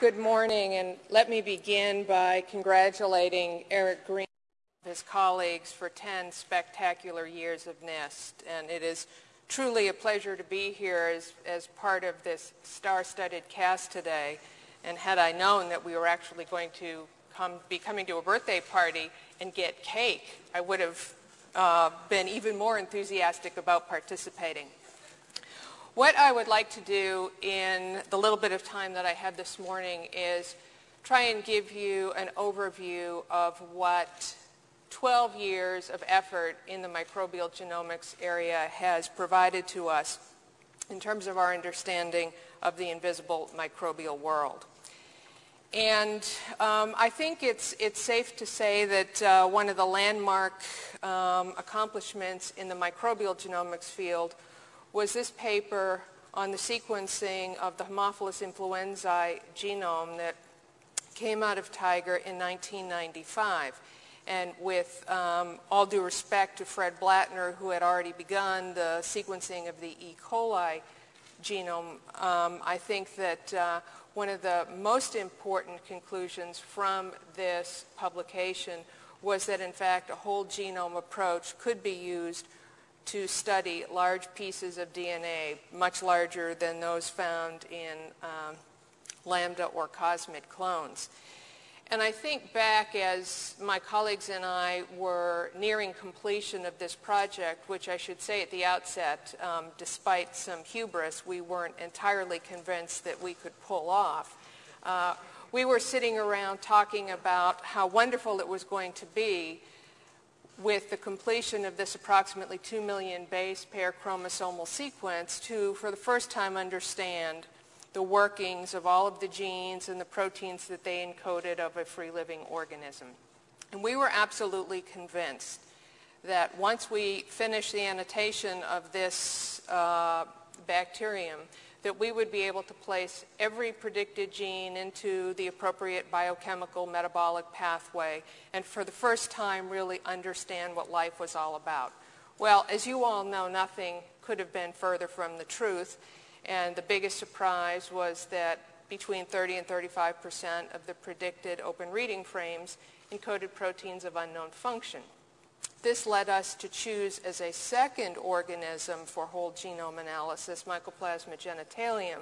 Good morning, and let me begin by congratulating Eric Green and his colleagues for 10 spectacular years of NISC. And it is truly a pleasure to be here as, as part of this star-studded cast today. And had I known that we were actually going to come, be coming to a birthday party and get cake, I would have uh, been even more enthusiastic about participating. What I would like to do in the little bit of time that I have this morning is try and give you an overview of what 12 years of effort in the microbial genomics area has provided to us in terms of our understanding of the invisible microbial world. And um, I think it's, it's safe to say that uh, one of the landmark um, accomplishments in the microbial genomics field was this paper on the sequencing of the Haemophilus influenzae genome that came out of TIGR in 1995. And with um, all due respect to Fred Blattner, who had already begun the sequencing of the E. coli genome, um, I think that uh, one of the most important conclusions from this publication was that, in fact, a whole genome approach could be used to study large pieces of DNA, much larger than those found in um, lambda or cosmid clones. And I think back as my colleagues and I were nearing completion of this project, which I should say at the outset, um, despite some hubris, we weren't entirely convinced that we could pull off. Uh, we were sitting around talking about how wonderful it was going to be with the completion of this approximately 2 million base pair chromosomal sequence to, for the first time, understand the workings of all of the genes and the proteins that they encoded of a free-living organism. And we were absolutely convinced that once we finished the annotation of this uh, bacterium, that we would be able to place every predicted gene into the appropriate biochemical metabolic pathway and for the first time really understand what life was all about. Well, as you all know, nothing could have been further from the truth. And the biggest surprise was that between 30 and 35 percent of the predicted open reading frames encoded proteins of unknown function. This led us to choose as a second organism for whole genome analysis Mycoplasma genitalium,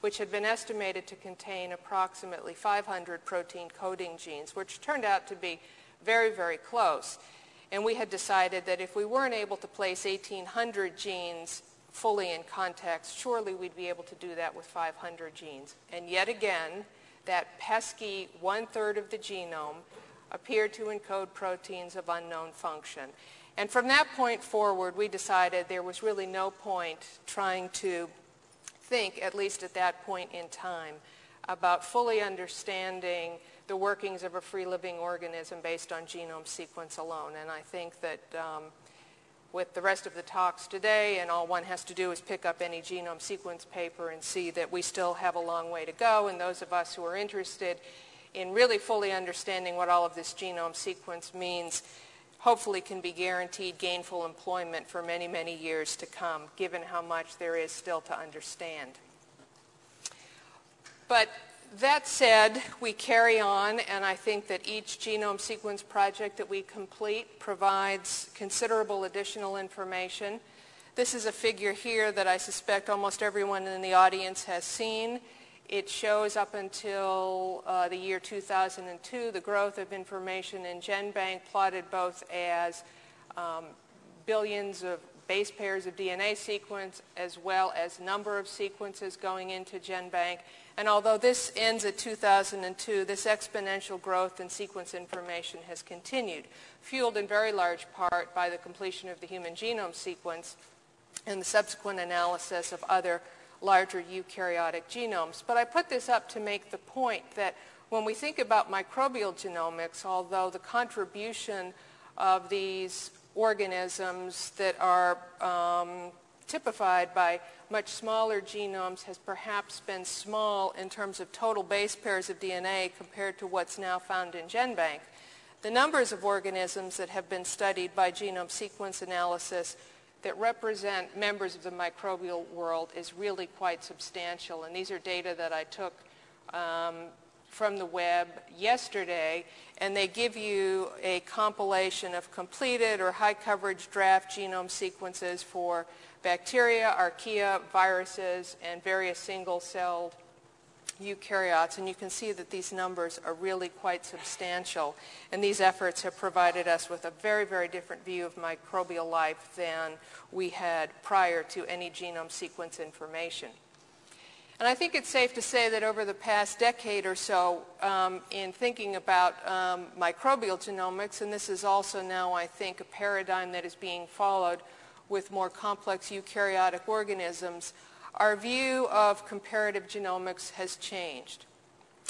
which had been estimated to contain approximately 500 protein coding genes, which turned out to be very, very close. And we had decided that if we weren't able to place 1,800 genes fully in context, surely we'd be able to do that with 500 genes. And yet again, that pesky one-third of the genome appeared to encode proteins of unknown function. And from that point forward, we decided there was really no point trying to think, at least at that point in time, about fully understanding the workings of a free living organism based on genome sequence alone. And I think that um, with the rest of the talks today, and all one has to do is pick up any genome sequence paper and see that we still have a long way to go. And those of us who are interested in really fully understanding what all of this genome sequence means hopefully can be guaranteed gainful employment for many, many years to come, given how much there is still to understand. But that said, we carry on, and I think that each genome sequence project that we complete provides considerable additional information. This is a figure here that I suspect almost everyone in the audience has seen. It shows up until uh, the year 2002 the growth of information in GenBank plotted both as um, billions of base pairs of DNA sequence as well as number of sequences going into GenBank. And although this ends at 2002, this exponential growth in sequence information has continued, fueled in very large part by the completion of the human genome sequence and the subsequent analysis of other larger eukaryotic genomes. But I put this up to make the point that when we think about microbial genomics, although the contribution of these organisms that are um, typified by much smaller genomes has perhaps been small in terms of total base pairs of DNA compared to what's now found in GenBank. The numbers of organisms that have been studied by genome sequence analysis that represent members of the microbial world is really quite substantial. And these are data that I took um, from the web yesterday, and they give you a compilation of completed or high coverage draft genome sequences for bacteria, archaea, viruses, and various single-celled eukaryotes. And you can see that these numbers are really quite substantial. And these efforts have provided us with a very, very different view of microbial life than we had prior to any genome sequence information. And I think it's safe to say that over the past decade or so, um, in thinking about um, microbial genomics, and this is also now, I think, a paradigm that is being followed with more complex eukaryotic organisms, our view of comparative genomics has changed.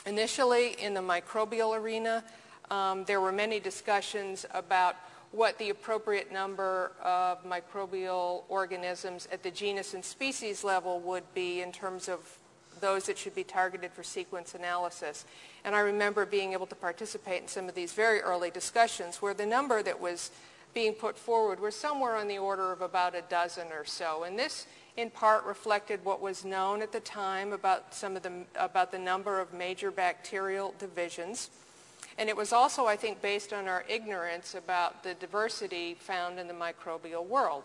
Initially, in the microbial arena, um, there were many discussions about what the appropriate number of microbial organisms at the genus and species level would be in terms of those that should be targeted for sequence analysis. And I remember being able to participate in some of these very early discussions where the number that was being put forward was somewhere on the order of about a dozen or so. And this in part reflected what was known at the time about some of the about the number of major bacterial divisions. And it was also, I think, based on our ignorance about the diversity found in the microbial world.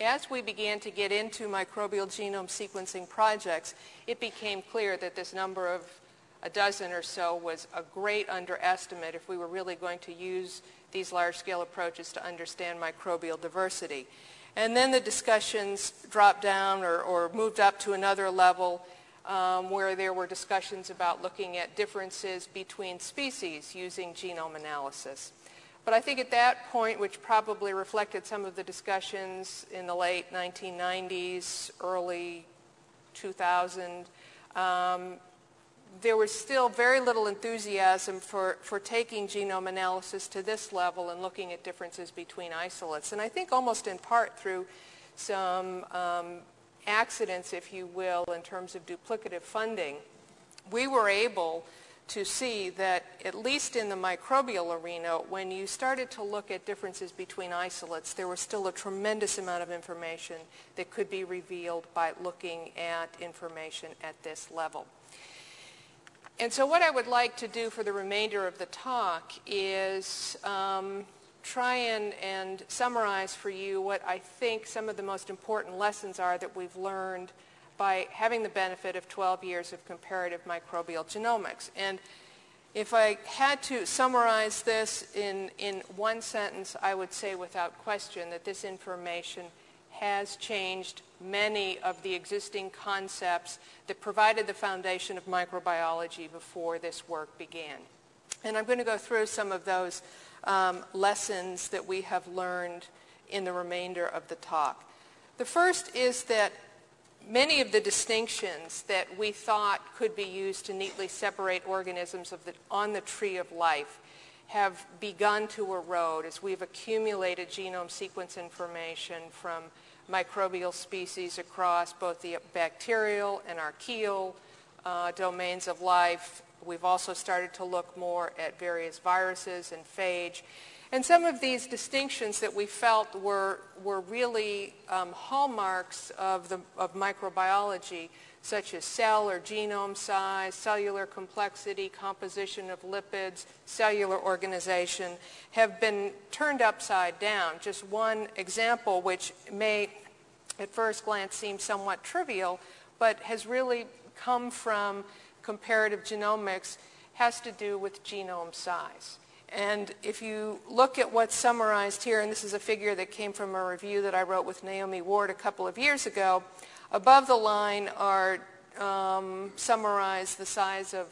As we began to get into microbial genome sequencing projects, it became clear that this number of a dozen or so was a great underestimate if we were really going to use these large-scale approaches to understand microbial diversity. And then the discussions dropped down or, or moved up to another level um, where there were discussions about looking at differences between species using genome analysis. But I think at that point, which probably reflected some of the discussions in the late 1990s, early 2000, um, there was still very little enthusiasm for, for taking genome analysis to this level and looking at differences between isolates. And I think almost in part through some um, accidents, if you will, in terms of duplicative funding, we were able to see that at least in the microbial arena, when you started to look at differences between isolates, there was still a tremendous amount of information that could be revealed by looking at information at this level. And so what I would like to do for the remainder of the talk is um, try and, and summarize for you what I think some of the most important lessons are that we've learned by having the benefit of 12 years of comparative microbial genomics. And if I had to summarize this in, in one sentence, I would say without question that this information has changed many of the existing concepts that provided the foundation of microbiology before this work began. And I'm going to go through some of those um, lessons that we have learned in the remainder of the talk. The first is that many of the distinctions that we thought could be used to neatly separate organisms the, on the tree of life have begun to erode as we've accumulated genome sequence information from microbial species across both the bacterial and archaeal uh, domains of life. We've also started to look more at various viruses and phage. And some of these distinctions that we felt were, were really um, hallmarks of, the, of microbiology, such as cell or genome size, cellular complexity, composition of lipids, cellular organization, have been turned upside down. Just one example, which may at first glance seem somewhat trivial, but has really come from comparative genomics, has to do with genome size. And if you look at what's summarized here, and this is a figure that came from a review that I wrote with Naomi Ward a couple of years ago, above the line are um, summarized the size of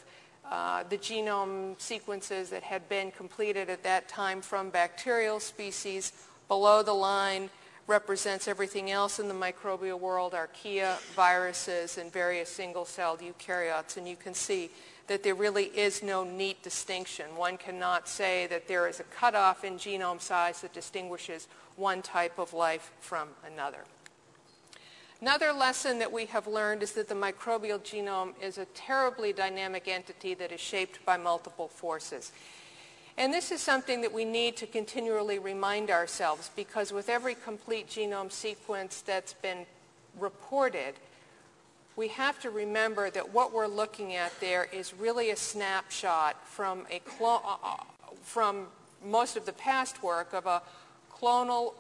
uh, the genome sequences that had been completed at that time from bacterial species. Below the line represents everything else in the microbial world, archaea, viruses, and various single-celled eukaryotes. And you can see that there really is no neat distinction. One cannot say that there is a cutoff in genome size that distinguishes one type of life from another. Another lesson that we have learned is that the microbial genome is a terribly dynamic entity that is shaped by multiple forces. And this is something that we need to continually remind ourselves because with every complete genome sequence that's been reported, we have to remember that what we're looking at there is really a snapshot from, a uh, uh from most of the past work of a clonal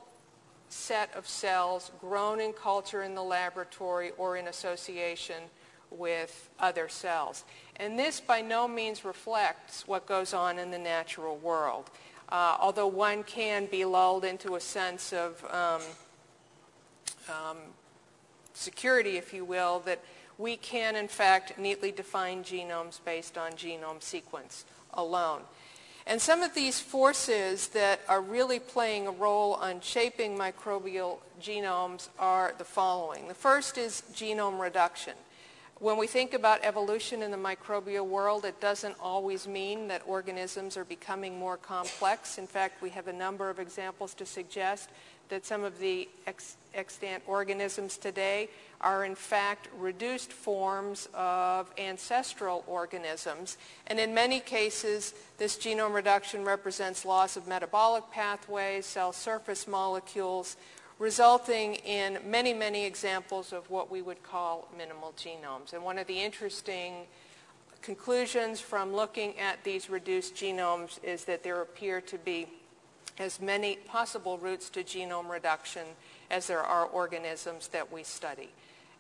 set of cells grown in culture in the laboratory or in association with other cells. And this by no means reflects what goes on in the natural world, uh, although one can be lulled into a sense of um, um, security, if you will, that we can in fact neatly define genomes based on genome sequence alone. And some of these forces that are really playing a role on shaping microbial genomes are the following. The first is genome reduction. When we think about evolution in the microbial world, it doesn't always mean that organisms are becoming more complex. In fact, we have a number of examples to suggest that some of the ex- extant organisms today are in fact reduced forms of ancestral organisms. And in many cases, this genome reduction represents loss of metabolic pathways, cell surface molecules, resulting in many, many examples of what we would call minimal genomes. And one of the interesting conclusions from looking at these reduced genomes is that there appear to be as many possible routes to genome reduction as there are organisms that we study.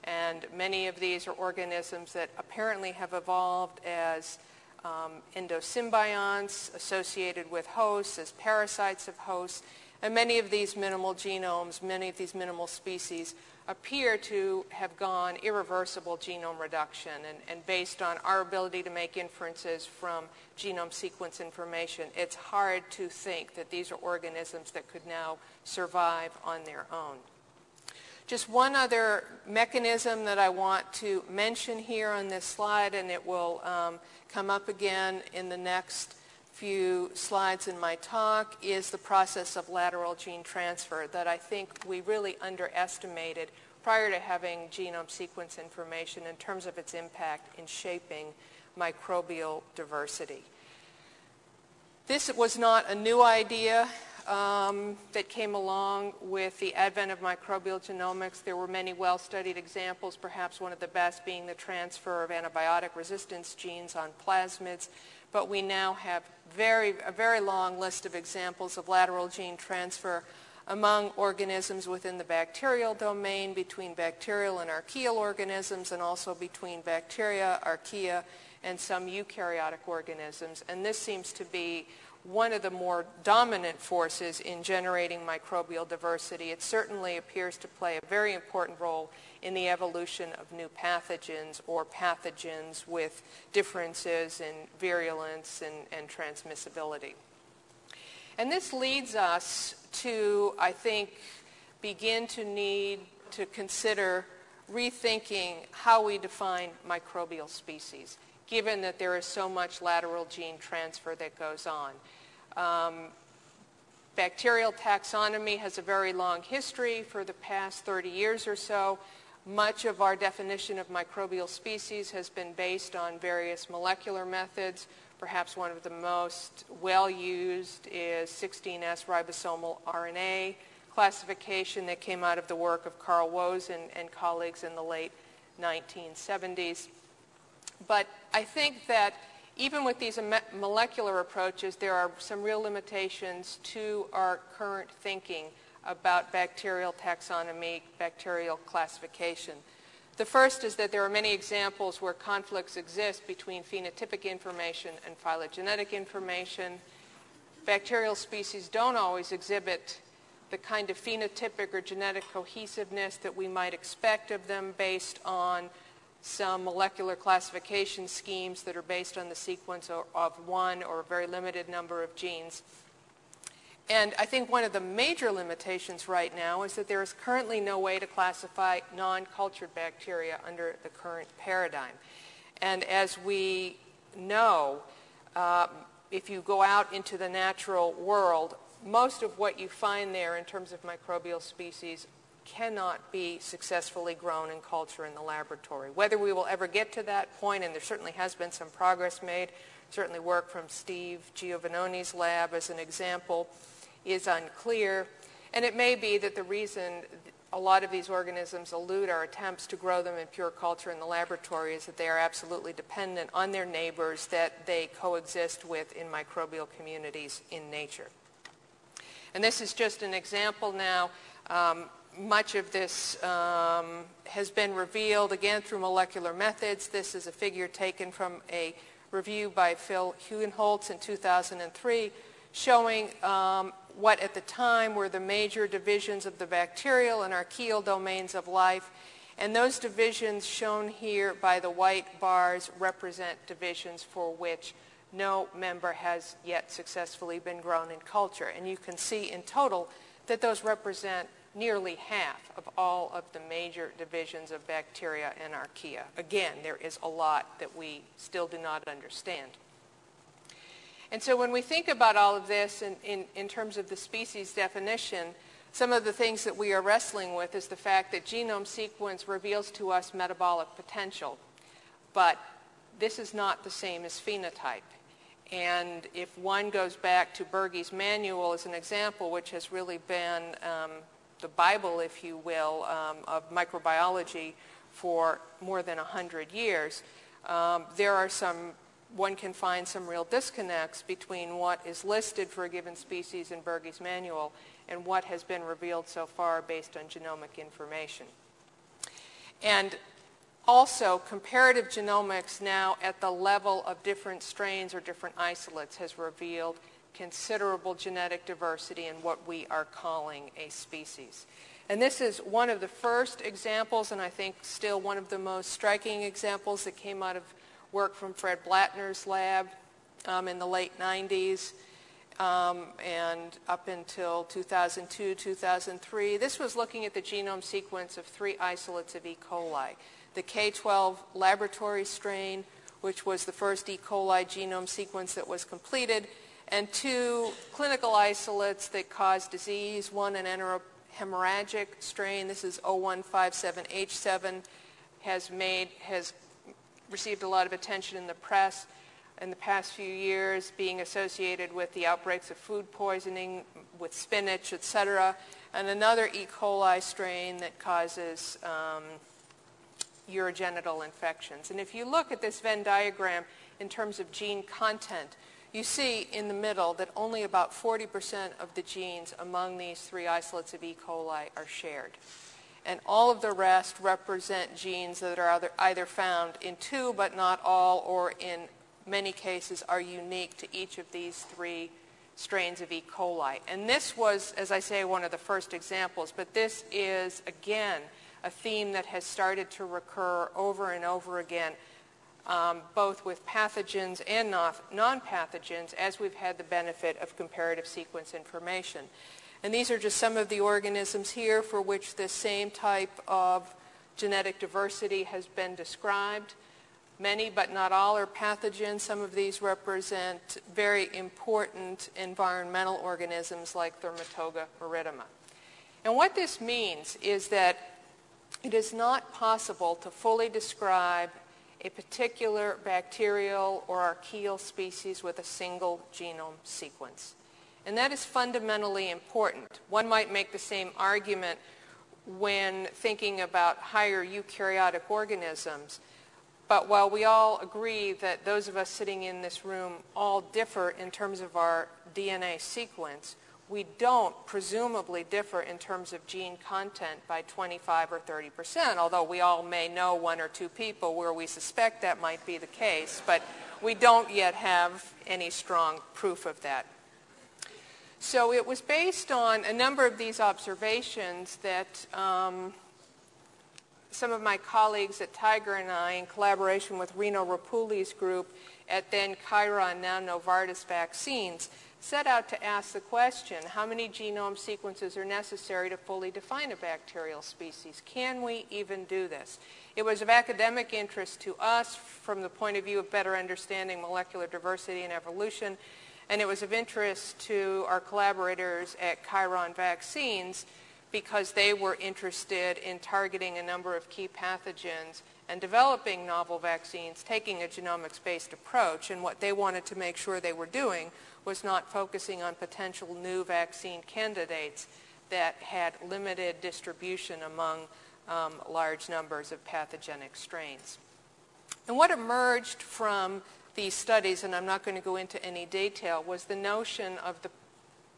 And many of these are organisms that apparently have evolved as um, endosymbionts associated with hosts, as parasites of hosts. And many of these minimal genomes, many of these minimal species appear to have gone irreversible genome reduction. And, and, based on our ability to make inferences from genome sequence information, it's hard to think that these are organisms that could now survive on their own. Just one other mechanism that I want to mention here on this slide, and it will um, come up again in the next few slides in my talk is the process of lateral gene transfer that I think we really underestimated prior to having genome sequence information in terms of its impact in shaping microbial diversity. This was not a new idea um, that came along with the advent of microbial genomics. There were many well-studied examples, perhaps one of the best being the transfer of antibiotic resistance genes on plasmids but we now have very, a very long list of examples of lateral gene transfer among organisms within the bacterial domain, between bacterial and archaeal organisms, and also between bacteria, archaea, and some eukaryotic organisms. And this seems to be one of the more dominant forces in generating microbial diversity. It certainly appears to play a very important role in the evolution of new pathogens or pathogens with differences in virulence and, and transmissibility. And this leads us to, I think, begin to need to consider rethinking how we define microbial species, given that there is so much lateral gene transfer that goes on. Um, bacterial taxonomy has a very long history for the past 30 years or so. Much of our definition of microbial species has been based on various molecular methods. Perhaps one of the most well-used is 16S ribosomal RNA classification that came out of the work of Carl Woese and, and colleagues in the late 1970s. But I think that even with these molecular approaches, there are some real limitations to our current thinking about bacterial taxonomy, bacterial classification. The first is that there are many examples where conflicts exist between phenotypic information and phylogenetic information. Bacterial species don't always exhibit the kind of phenotypic or genetic cohesiveness that we might expect of them based on some molecular classification schemes that are based on the sequence of one or a very limited number of genes. And I think one of the major limitations right now is that there is currently no way to classify non-cultured bacteria under the current paradigm. And as we know, uh, if you go out into the natural world, most of what you find there in terms of microbial species cannot be successfully grown in culture in the laboratory. Whether we will ever get to that point, and there certainly has been some progress made, certainly work from Steve Giovannoni's lab as an example, is unclear. And it may be that the reason a lot of these organisms elude our attempts to grow them in pure culture in the laboratory is that they are absolutely dependent on their neighbors that they coexist with in microbial communities in nature. And this is just an example now. Um, much of this um, has been revealed again through molecular methods. This is a figure taken from a review by Phil Hugenholtz in 2003 showing um, what at the time were the major divisions of the bacterial and archaeal domains of life. And those divisions shown here by the white bars represent divisions for which no member has yet successfully been grown in culture. And you can see in total that those represent nearly half of all of the major divisions of bacteria and archaea. Again, there is a lot that we still do not understand. And so when we think about all of this in, in, in, terms of the species definition, some of the things that we are wrestling with is the fact that genome sequence reveals to us metabolic potential. But this is not the same as phenotype. And if one goes back to Bergey's manual as an example, which has really been um, the Bible, if you will, um, of microbiology for more than 100 years, um, there are some, one can find some real disconnects between what is listed for a given species in Bergey's manual and what has been revealed so far based on genomic information. And also, comparative genomics now at the level of different strains or different isolates has revealed considerable genetic diversity in what we are calling a species. And this is one of the first examples, and I think still one of the most striking examples that came out of work from Fred Blattner's lab um, in the late 90s um, and up until 2002, 2003. This was looking at the genome sequence of three isolates of E. coli. The K12 laboratory strain, which was the first E. coli genome sequence that was completed, and two clinical isolates that cause disease, one an hemorrhagic strain, this is 0157H7, has made, has received a lot of attention in the press in the past few years, being associated with the outbreaks of food poisoning with spinach, et cetera, and another E. coli strain that causes um, urogenital infections. And if you look at this Venn diagram in terms of gene content, you see in the middle that only about 40% of the genes among these three isolates of E. coli are shared. And all of the rest represent genes that are either, found in two but not all, or in many cases are unique to each of these three strains of E. coli. And this was, as I say, one of the first examples, but this is, again, a theme that has started to recur over and over again um, both with pathogens and non-pathogens as we've had the benefit of comparative sequence information. And these are just some of the organisms here for which this same type of genetic diversity has been described. Many, but not all, are pathogens. Some of these represent very important environmental organisms like Thermotoga maritima. And what this means is that it is not possible to fully describe a particular bacterial or archaeal species with a single genome sequence. And that is fundamentally important. One might make the same argument when thinking about higher eukaryotic organisms. But while we all agree that those of us sitting in this room all differ in terms of our DNA sequence, we don't presumably differ in terms of gene content by 25 or 30 percent, although we all may know one or two people where we suspect that might be the case, but we don't yet have any strong proof of that. So it was based on a number of these observations that um, some of my colleagues at TIGR and I, in collaboration with Rino Rappuoli's group at then Chiron, now Novartis Vaccines, set out to ask the question, how many genome sequences are necessary to fully define a bacterial species? Can we even do this? It was of academic interest to us from the point of view of better understanding molecular diversity and evolution, and it was of interest to our collaborators at Chiron Vaccines because they were interested in targeting a number of key pathogens and developing novel vaccines, taking a genomics-based approach, and what they wanted to make sure they were doing was not focusing on potential new vaccine candidates. that had limited distribution among um, large numbers of pathogenic strains. And what emerged from these studies, and I'm not going to go into any detail, was the notion of the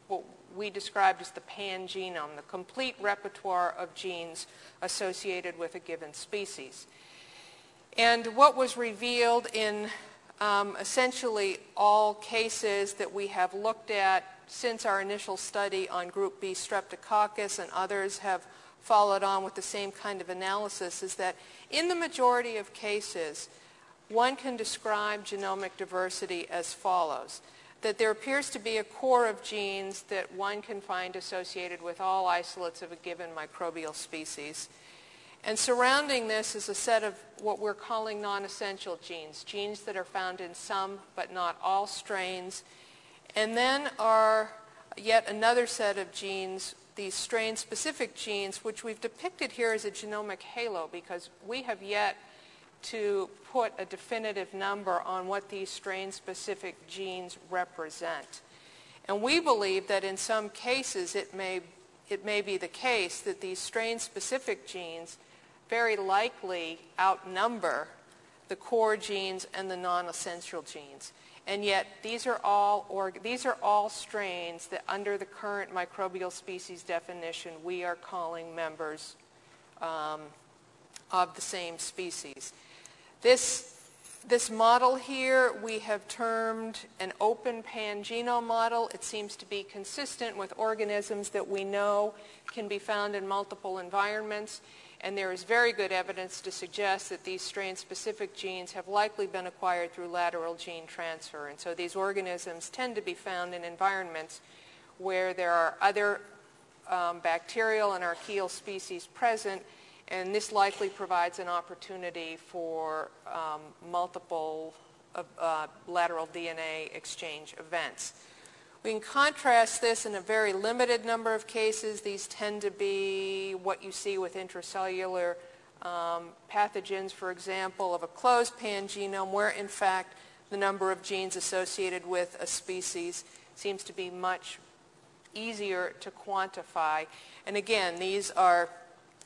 what we described as the pangenome, the complete repertoire of genes associated with a given species. And what was revealed in um, essentially all cases that we have looked at since our initial study on group B streptococcus and others have followed on with the same kind of analysis is that in the majority of cases, one can describe genomic diversity as follows. That there appears to be a core of genes that one can find associated with all isolates of a given microbial species. And surrounding this is a set of what we're calling non-essential genes, genes that are found in some but not all strains. And then are yet another set of genes, these strain-specific genes, which we've depicted here as a genomic halo because we have yet to put a definitive number on what these strain-specific genes represent. And we believe that in some cases it may, it may be the case that these strain-specific genes very likely outnumber the core genes and the non-essential genes. And yet these are all these are all strains that under the current microbial species definition we are calling members um, of the same species. This this model here we have termed an open pangenome model. It seems to be consistent with organisms that we know can be found in multiple environments and there is very good evidence to suggest that these strain-specific genes have likely been acquired through lateral gene transfer. And so these organisms tend to be found in environments where there are other um, bacterial and archaeal species present, and this likely provides an opportunity for um, multiple uh, lateral DNA exchange events. We can contrast this in a very limited number of cases. These tend to be what you see with intracellular um, pathogens, for example, of a closed pangenome, where in fact the number of genes associated with a species seems to be much easier to quantify. And again, these are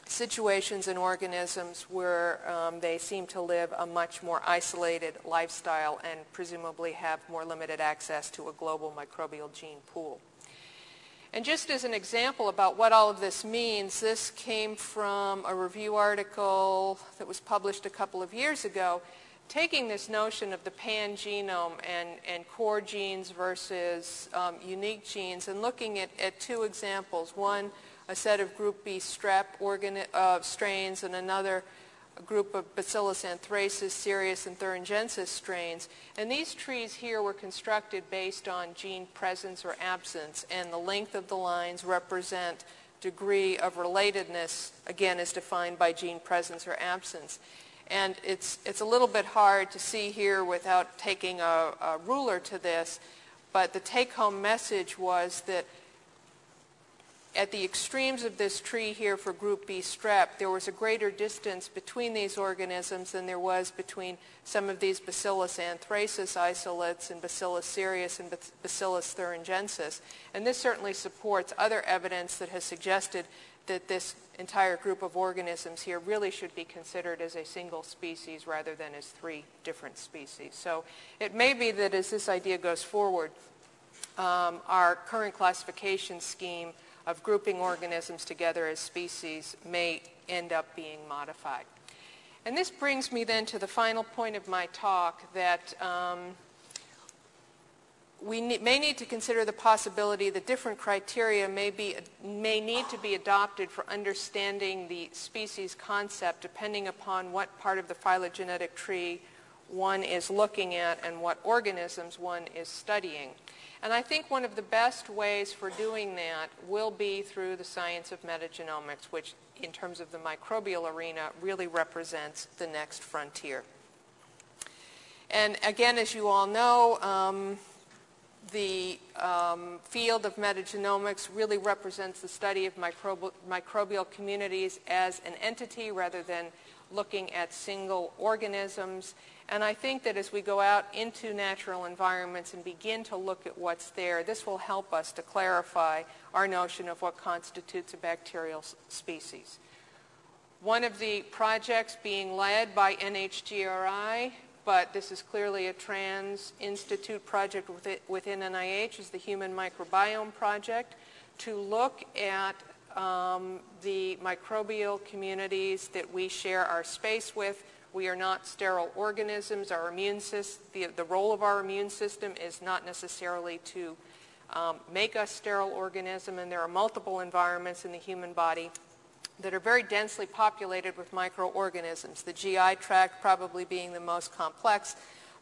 situations in organisms where um, they seem to live a much more isolated lifestyle and presumably have more limited access to a global microbial gene pool. And just as an example about what all of this means, this came from a review article that was published a couple of years ago, taking this notion of the pangenome and, and core genes versus um, unique genes and looking at, at two examples. One, a set of group B strep uh, strains and another group of Bacillus anthracis, cereus, and thuringiensis strains. And these trees here were constructed based on gene presence or absence, and the length of the lines represent degree of relatedness, again, is defined by gene presence or absence. And it's, it's a little bit hard to see here without taking a, a ruler to this, but the take-home message was that at the extremes of this tree here for group B strep, there was a greater distance between these organisms than there was between some of these Bacillus anthracis isolates and Bacillus cereus and Bacillus thuringiensis. And this certainly supports other evidence that has suggested that this entire group of organisms here really should be considered as a single species rather than as three different species. So it may be that as this idea goes forward, um, our current classification scheme of grouping organisms together as species may end up being modified. And this brings me then to the final point of my talk that um, we ne- may need to consider the possibility that different criteria may, be, may need to be adopted for understanding the species concept depending upon what part of the phylogenetic tree one is looking at and what organisms one is studying. And I think one of the best ways for doing that will be through the science of metagenomics, which in terms of the microbial arena really represents the next frontier. And again, as you all know, um, the um, field of metagenomics really represents the study of microbi- microbial communities as an entity rather than looking at single organisms. And I think that as we go out into natural environments and begin to look at what's there, this will help us to clarify our notion of what constitutes a bacterial species. One of the projects being led by NHGRI, but this is clearly a trans-institute project within NIH, is the Human Microbiome Project to look at um, the microbial communities that we share our space with. We are not sterile organisms. Our immune system, the, the role of our immune system is not necessarily to um, make us sterile organism, and there are multiple environments in the human body that are very densely populated with microorganisms, the GI tract probably being the most complex,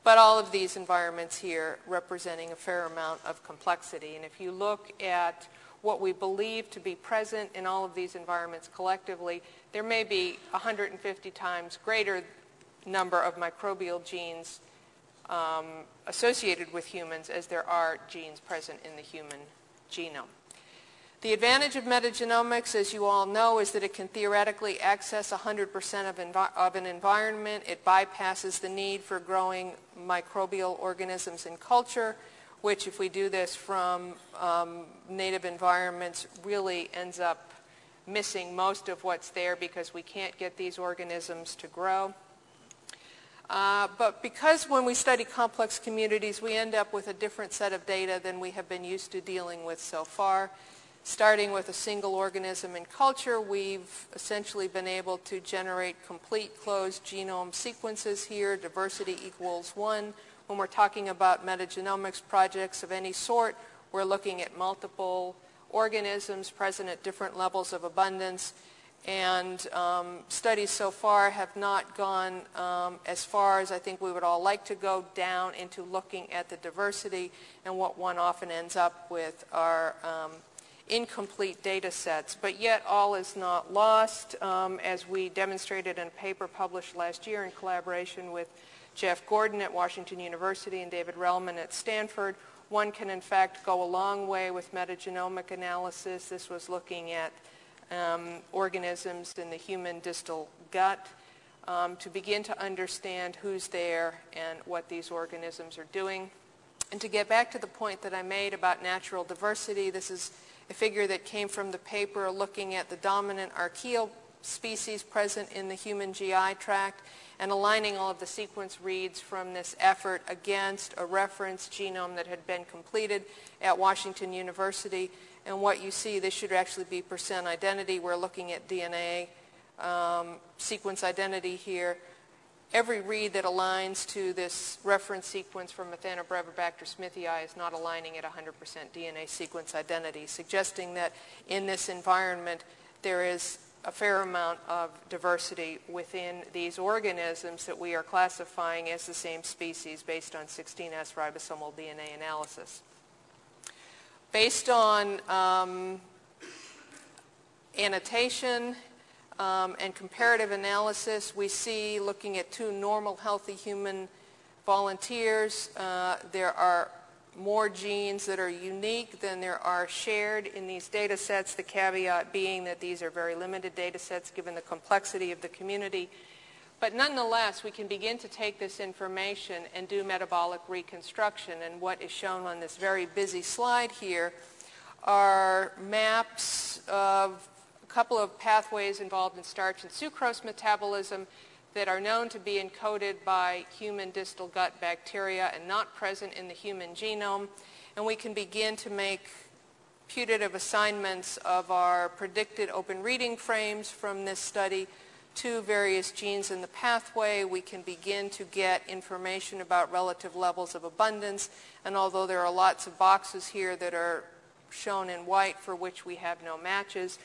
but all of these environments here representing a fair amount of complexity. And if you look at what we believe to be present in all of these environments collectively, there may be 150 times greater number of microbial genes um, associated with humans as there are genes present in the human genome. The advantage of metagenomics, as you all know, is that it can theoretically access 100% of, of, an environment. It bypasses the need for growing microbial organisms in culture which if we do this from um, native environments really ends up missing most of what's there because we can't get these organisms to grow. Uh, but because when we study complex communities, we end up with a different set of data than we have been used to dealing with so far. Starting with a single organism in culture, we've essentially been able to generate complete closed genome sequences here. Diversity equals one. When we're talking about metagenomics projects of any sort, we're looking at multiple organisms present at different levels of abundance. And um, studies so far have not gone um, as far as I think we would all like to go down into looking at the diversity. And what one often ends up with are um, incomplete data sets. But yet all is not lost, um, as we demonstrated in a paper published last year in collaboration with Jeff Gordon at Washington University and David Relman at Stanford. One can in fact go a long way with metagenomic analysis. This was looking at um, organisms in the human distal gut um, to begin to understand who's there and what these organisms are doing. And to get back to the point that I made about natural diversity, this is a figure that came from the paper looking at the dominant archaeal species present in the human GI tract and aligning all of the sequence reads from this effort against a reference genome that had been completed at Washington University. And what you see, this should actually be percent identity. We're looking at DNA um, sequence identity here. Every read that aligns to this reference sequence from Methanobrevibacter smithii is not aligning at 100% DNA sequence identity, suggesting that in this environment there is a fair amount of diversity within these organisms that we are classifying as the same species based on 16S ribosomal DNA analysis. Based on um, annotation um, and comparative analysis, we see looking at two normal healthy human volunteers, uh, there are more genes that are unique than there are shared in these data sets, the caveat being that these are very limited data sets given the complexity of the community. But nonetheless, we can begin to take this information and do metabolic reconstruction. And what is shown on this very busy slide here are maps of a couple of pathways involved in starch and sucrose metabolism that are known to be encoded by human distal gut bacteria and not present in the human genome. And we can begin to make putative assignments of our predicted open reading frames from this study to various genes in the pathway. We can begin to get information about relative levels of abundance. And although there are lots of boxes here that are shown in white for which we have no matches,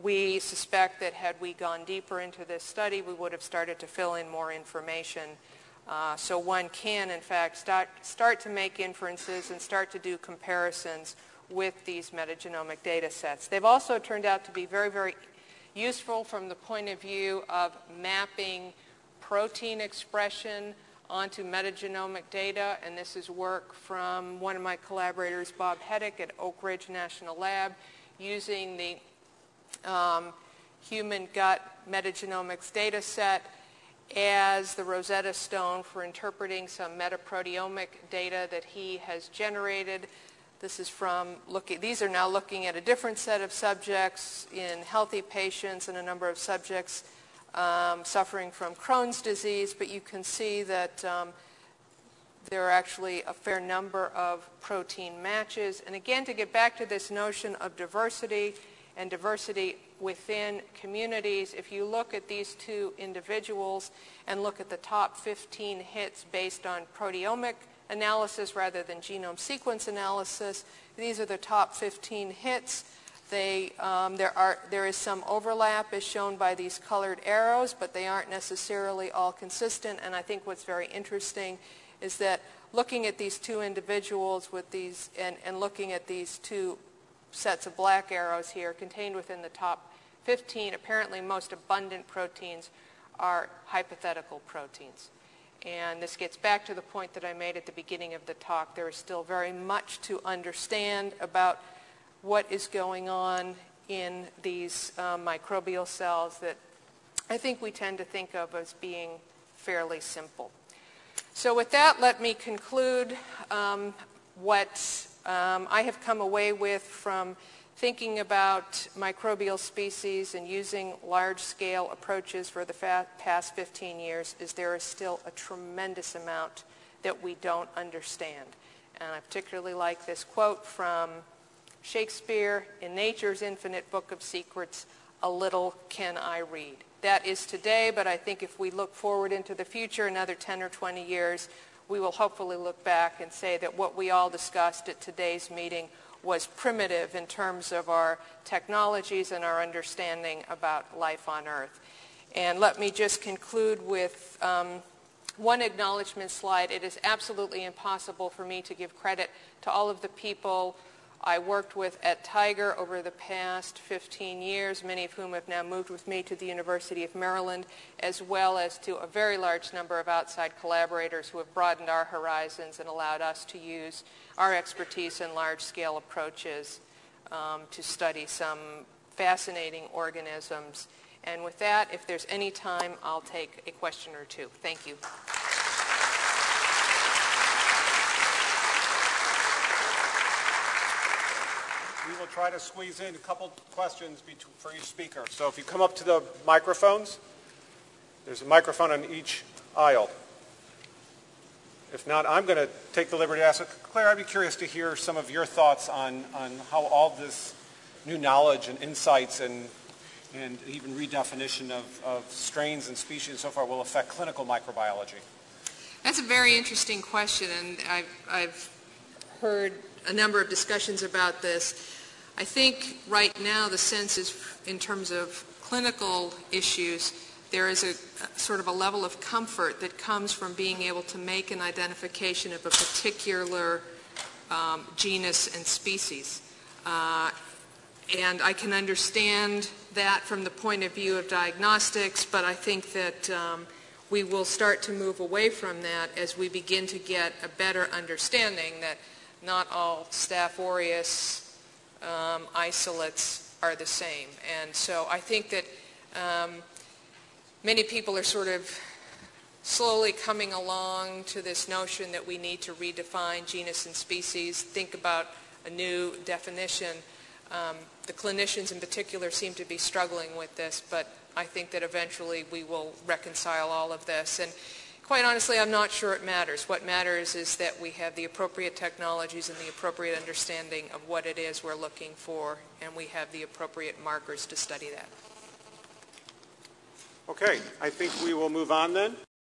we suspect that had we gone deeper into this study, we would have started to fill in more information. Uh, so one can, in fact, start, start to make inferences and start to do comparisons with these metagenomic data sets. They've also turned out to be very, very useful from the point of view of mapping protein expression onto metagenomic data, and this is work from one of my collaborators, Bob Hettich at Oak Ridge National Lab, using the um, human gut metagenomics data set as the Rosetta Stone for interpreting some metaproteomic data that he has generated. This is from looking, these are now looking at a different set of subjects in healthy patients and a number of subjects um, suffering from Crohn's disease, but you can see that um, there are actually a fair number of protein matches. And again, to get back to this notion of diversity and diversity within communities, if you look at these two individuals and look at the top 15 hits based on proteomic analysis rather than genome sequence analysis, these are the top 15 hits. They, um, there, are, there is some overlap as shown by these colored arrows, but they aren't necessarily all consistent. And I think what's very interesting is that looking at these two individuals with these and, and looking at these two sets of black arrows here contained within the top 15 apparently most abundant proteins are hypothetical proteins. And this gets back to the point that I made at the beginning of the talk. There is still very much to understand about what is going on in these um, microbial cells that I think we tend to think of as being fairly simple. So with that, let me conclude um, what um, I have come away with from thinking about microbial species and using large-scale approaches for the past 15 years is there is still a tremendous amount that we don't understand. And I particularly like this quote from Shakespeare in Nature's Infinite Book of Secrets, a little can I read that is today, but I think if we look forward into the future, another 10 or 20 years, we will hopefully look back and say that what we all discussed at today's meeting was primitive in terms of our technologies and our understanding about life on Earth. And let me just conclude with um, one acknowledgement slide. It is absolutely impossible for me to give credit to all of the people I worked with at TIGR over the past 15 years, many of whom have now moved with me to the University of Maryland, as well as to a very large number of outside collaborators who have broadened our horizons and allowed us to use our expertise in large-scale approaches um, to study some fascinating organisms. And with that, if there's any time, I'll take a question or two. Thank you. We will try to squeeze in a couple questions for each speaker. So if you come up to the microphones, there's a microphone on each aisle. If not, I'm going to take the liberty to ask. Claire, I'd be curious to hear some of your thoughts on, on how all this new knowledge and insights and, and even redefinition of, of strains and species and so far will affect clinical microbiology. That's a very interesting question, and I've, I've heard a number of discussions about this. I think right now the sense is in terms of clinical issues, there is a, sort of a level of comfort that comes from being able to make an identification of a particular um, genus and species. Uh, and I can understand that from the point of view of diagnostics, but I think that um, we will start to move away from that as we begin to get a better understanding that not all Staph aureus um, isolates are the same. And so I think that um, many people are sort of slowly coming along to this notion that we need to redefine genus and species, think about a new definition. Um, the clinicians in particular seem to be struggling with this, but I think that eventually we will reconcile all of this. And quite honestly, I'm not sure it matters. What matters is that we have the appropriate technologies and the appropriate understanding of what it is we're looking for, and we have the appropriate markers to study that. Okay, I think we will move on then.